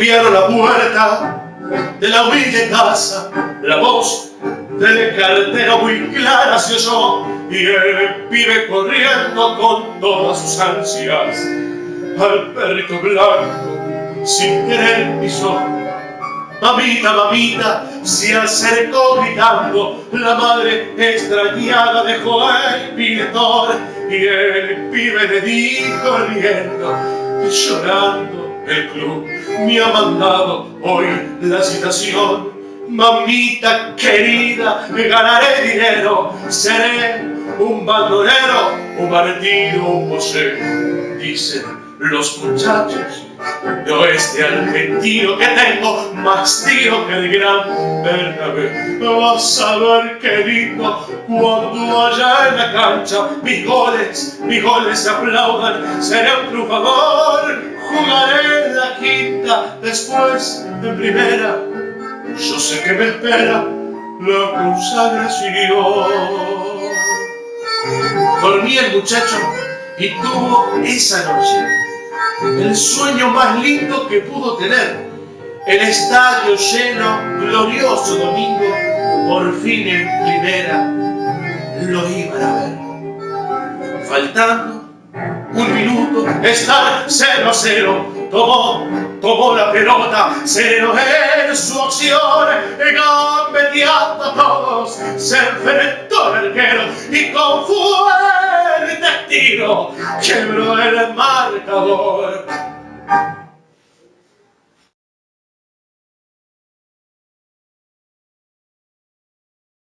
golpearon la puerta de la humilde casa, la voz del cartero muy clara se oyó y el pibe corriendo con todas sus ansias al perrito blanco sin querer pisó. Mamita, mamita, se acercó gritando, la madre extrañada dejó el pintor y el pibe le dijo riendo, llorando, el club me ha mandado hoy la citación. Mamita querida, ganaré dinero, seré un bandolero, un martillo, un José, dicen los muchachos de oeste argentino que tengo más tío que el gran Bernabé. Vas a ver qué lindo cuando allá en la cancha mis goles, mis goles aplaudan. Seré un triunfador, jugaré en la quinta, después en primera. Yo sé que me espera la consagración. Dormía el muchacho y tuvo esa noche el sueño más lindo que pudo tener. El estadio lleno, glorioso domingo, por fin en primera lo iban a ver. Faltando un minuto, estar 0 a 0, tomó, tomó la pelota, cero en su acción, gambeteando a todos, se enfrentó el arquero y con fuerte tiro quebró el the Lord.